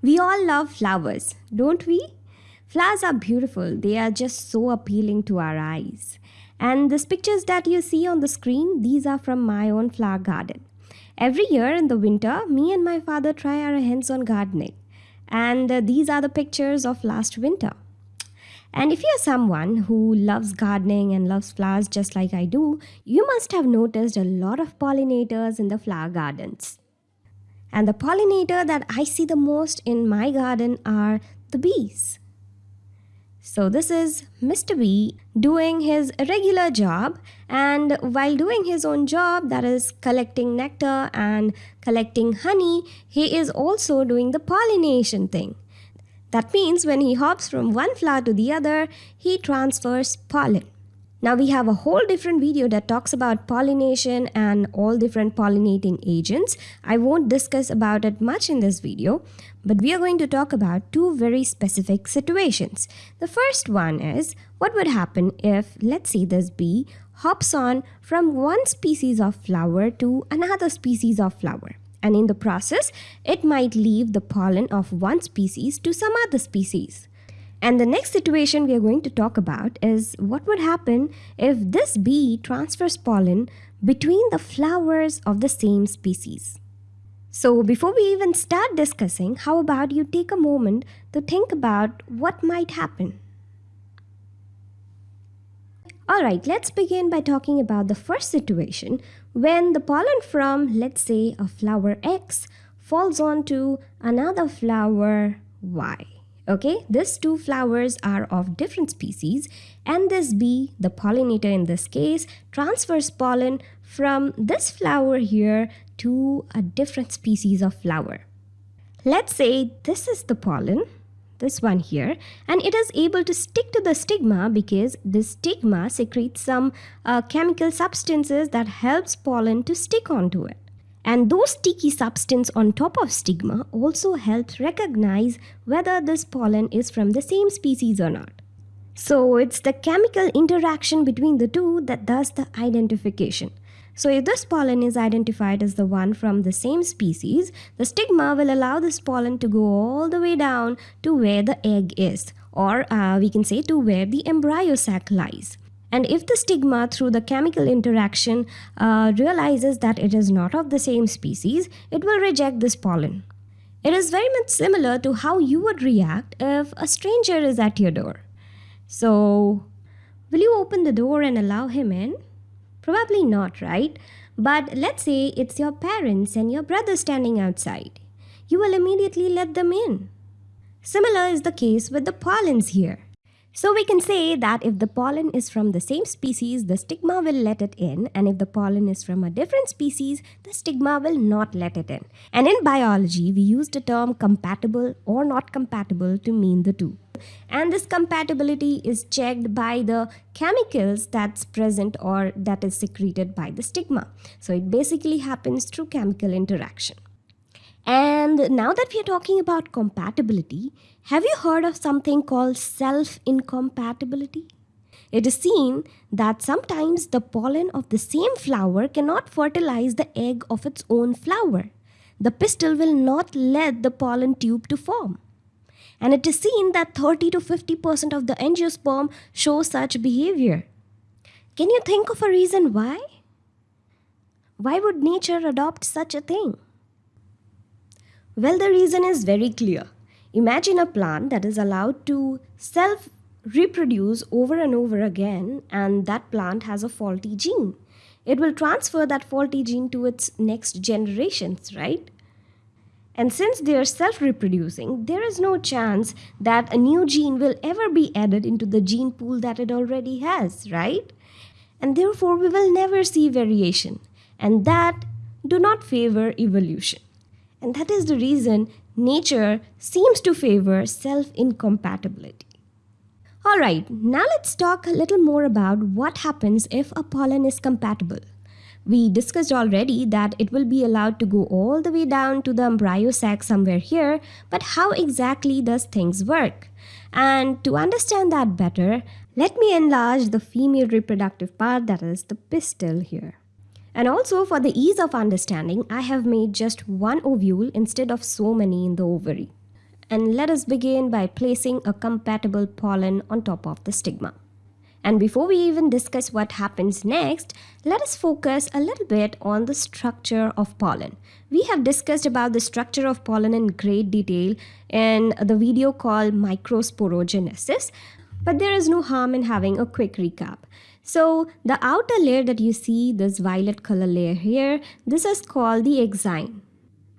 We all love flowers, don't we? Flowers are beautiful, they are just so appealing to our eyes. And these pictures that you see on the screen, these are from my own flower garden. Every year in the winter, me and my father try our hands on gardening. And uh, these are the pictures of last winter. And if you're someone who loves gardening and loves flowers just like I do, you must have noticed a lot of pollinators in the flower gardens. And the pollinator that I see the most in my garden are the bees. So this is Mr. Bee doing his regular job and while doing his own job that is collecting nectar and collecting honey, he is also doing the pollination thing. That means when he hops from one flower to the other, he transfers pollen. Now we have a whole different video that talks about pollination and all different pollinating agents. I won't discuss about it much in this video, but we are going to talk about two very specific situations. The first one is what would happen if, let's say this bee hops on from one species of flower to another species of flower and in the process, it might leave the pollen of one species to some other species. And the next situation we are going to talk about is what would happen if this bee transfers pollen between the flowers of the same species. So before we even start discussing, how about you take a moment to think about what might happen. Alright, let's begin by talking about the first situation when the pollen from, let's say, a flower X falls onto another flower Y. Okay, these two flowers are of different species and this bee, the pollinator in this case, transfers pollen from this flower here to a different species of flower. Let's say this is the pollen this one here and it is able to stick to the stigma because this stigma secretes some uh, chemical substances that helps pollen to stick onto it and those sticky substance on top of stigma also helps recognize whether this pollen is from the same species or not so it's the chemical interaction between the two that does the identification so if this pollen is identified as the one from the same species, the stigma will allow this pollen to go all the way down to where the egg is, or uh, we can say to where the embryo sac lies. And if the stigma through the chemical interaction uh, realizes that it is not of the same species, it will reject this pollen. It is very much similar to how you would react if a stranger is at your door. So, will you open the door and allow him in? Probably not, right? But let's say it's your parents and your brother standing outside. You will immediately let them in. Similar is the case with the pollens here. So we can say that if the pollen is from the same species, the stigma will let it in, and if the pollen is from a different species, the stigma will not let it in. And in biology, we use the term compatible or not compatible to mean the two and this compatibility is checked by the chemicals that's present or that is secreted by the stigma. So it basically happens through chemical interaction. And now that we are talking about compatibility, have you heard of something called self-incompatibility? It is seen that sometimes the pollen of the same flower cannot fertilize the egg of its own flower. The pistil will not let the pollen tube to form and it is seen that 30 to 50% of the angiosperm show such behavior. Can you think of a reason why? Why would nature adopt such a thing? Well, the reason is very clear. Imagine a plant that is allowed to self reproduce over and over again, and that plant has a faulty gene. It will transfer that faulty gene to its next generations, right? And since they are self-reproducing, there is no chance that a new gene will ever be added into the gene pool that it already has, right? And therefore, we will never see variation. And that do not favor evolution. And that is the reason nature seems to favor self-incompatibility. Alright, now let's talk a little more about what happens if a pollen is compatible. We discussed already that it will be allowed to go all the way down to the embryo sac somewhere here, but how exactly does things work? And to understand that better, let me enlarge the female reproductive part that is the pistil here. And also for the ease of understanding, I have made just one ovule instead of so many in the ovary. and let us begin by placing a compatible pollen on top of the stigma. And before we even discuss what happens next, let us focus a little bit on the structure of pollen. We have discussed about the structure of pollen in great detail in the video called microsporogenesis, but there is no harm in having a quick recap. So the outer layer that you see, this violet color layer here, this is called the exine.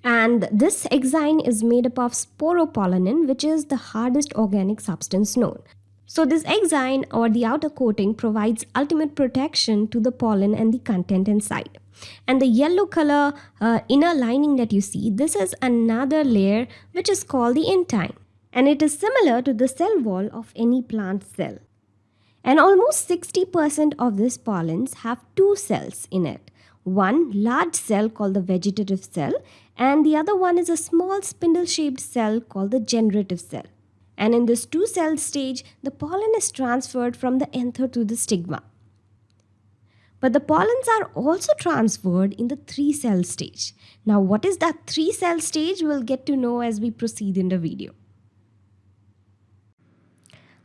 And this exine is made up of sporopollenin, which is the hardest organic substance known. So this exine or the outer coating provides ultimate protection to the pollen and the content inside. And the yellow color uh, inner lining that you see, this is another layer which is called the intine. And it is similar to the cell wall of any plant cell. And almost 60% of these pollens have two cells in it. One large cell called the vegetative cell and the other one is a small spindle-shaped cell called the generative cell and in this two cell stage, the pollen is transferred from the anther to the stigma. But the pollens are also transferred in the three cell stage. Now, what is that three cell stage? We'll get to know as we proceed in the video.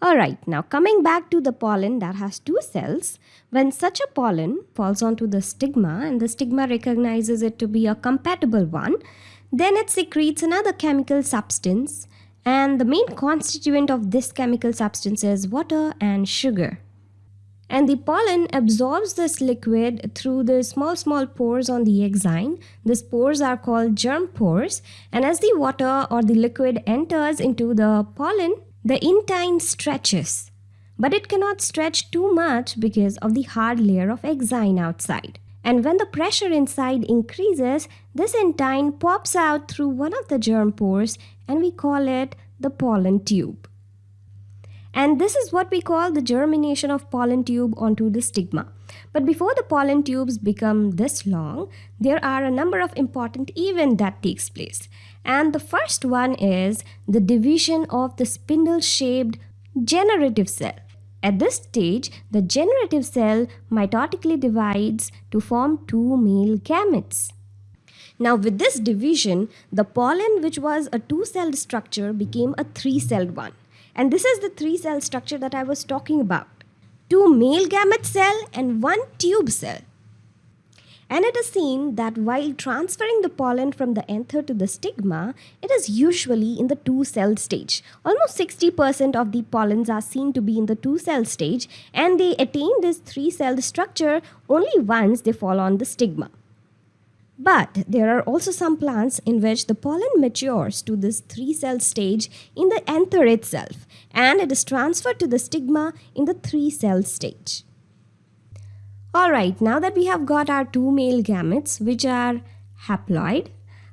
Alright, now coming back to the pollen that has two cells, when such a pollen falls onto the stigma and the stigma recognizes it to be a compatible one, then it secretes another chemical substance and the main constituent of this chemical substance is water and sugar. And the pollen absorbs this liquid through the small, small pores on the exine. These pores are called germ pores. And as the water or the liquid enters into the pollen, the intine stretches. But it cannot stretch too much because of the hard layer of exine outside. And when the pressure inside increases, this intine pops out through one of the germ pores and we call it the pollen tube. And this is what we call the germination of pollen tube onto the stigma. But before the pollen tubes become this long, there are a number of important events that takes place. And the first one is the division of the spindle-shaped generative cell. At this stage, the generative cell mitotically divides to form two male gametes. Now with this division, the pollen which was a two-celled structure became a three-celled one. And this is the three-cell structure that I was talking about. Two male gamete cell and one tube cell. And it is seen that while transferring the pollen from the anther to the stigma, it is usually in the two-cell stage. Almost 60% of the pollens are seen to be in the two-cell stage and they attain this three-cell structure only once they fall on the stigma. But there are also some plants in which the pollen matures to this three cell stage in the anther itself and it is transferred to the stigma in the three cell stage. Alright, now that we have got our two male gametes which are haploid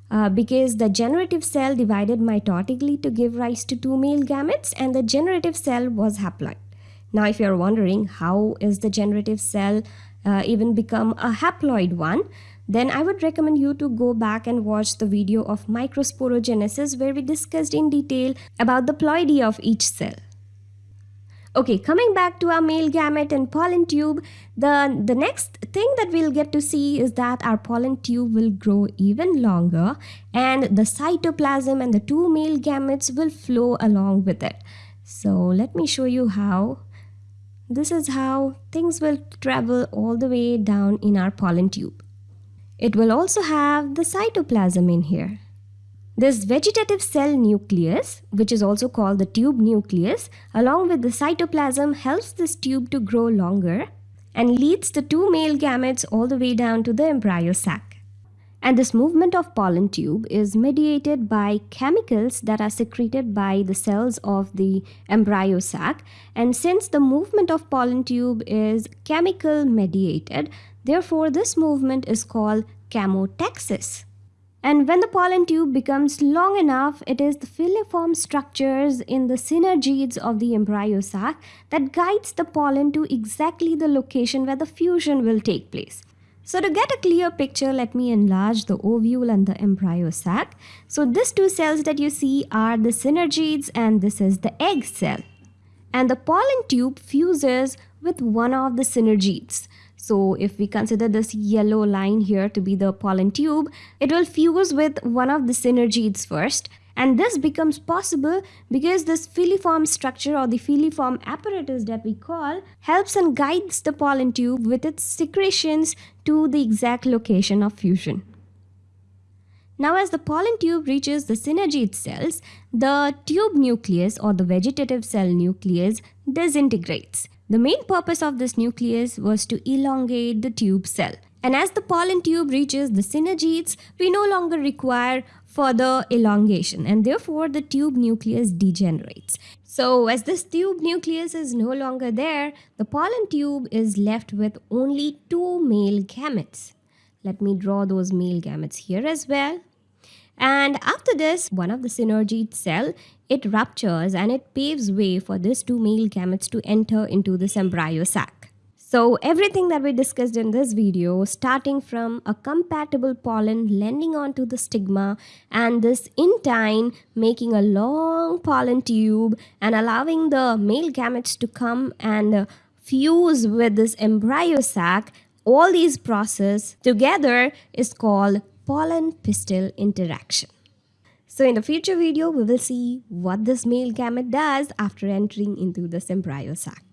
uh, because the generative cell divided mitotically to give rise to two male gametes and the generative cell was haploid. Now if you're wondering how is the generative cell uh, even become a haploid one, then I would recommend you to go back and watch the video of microsporogenesis where we discussed in detail about the ploidy of each cell. Okay, coming back to our male gamete and pollen tube, the, the next thing that we'll get to see is that our pollen tube will grow even longer and the cytoplasm and the two male gametes will flow along with it. So let me show you how. This is how things will travel all the way down in our pollen tube. It will also have the cytoplasm in here. This vegetative cell nucleus, which is also called the tube nucleus, along with the cytoplasm helps this tube to grow longer and leads the two male gametes all the way down to the embryo sac. And this movement of pollen tube is mediated by chemicals that are secreted by the cells of the embryo sac. And since the movement of pollen tube is chemical mediated, Therefore, this movement is called chemotaxis. And when the pollen tube becomes long enough, it is the filiform structures in the synergids of the embryo sac that guides the pollen to exactly the location where the fusion will take place. So to get a clear picture, let me enlarge the ovule and the embryo sac. So these two cells that you see are the synergids and this is the egg cell. And the pollen tube fuses with one of the synergids. So if we consider this yellow line here to be the pollen tube, it will fuse with one of the synergids first And this becomes possible because this filiform structure or the filiform apparatus that we call helps and guides the pollen tube with its secretions to the exact location of fusion. Now as the pollen tube reaches the synergid cells, the tube nucleus or the vegetative cell nucleus disintegrates. The main purpose of this nucleus was to elongate the tube cell. And as the pollen tube reaches the synergids, we no longer require further elongation and therefore the tube nucleus degenerates. So as this tube nucleus is no longer there, the pollen tube is left with only two male gametes. Let me draw those male gametes here as well. And after this, one of the synergid cell, it ruptures and it paves way for these two male gametes to enter into this embryo sac. So everything that we discussed in this video, starting from a compatible pollen landing onto the stigma and this intine making a long pollen tube and allowing the male gametes to come and fuse with this embryo sac, all these process together is called pollen pistil interaction. So in the future video, we will see what this male gamete does after entering into this embryo sac.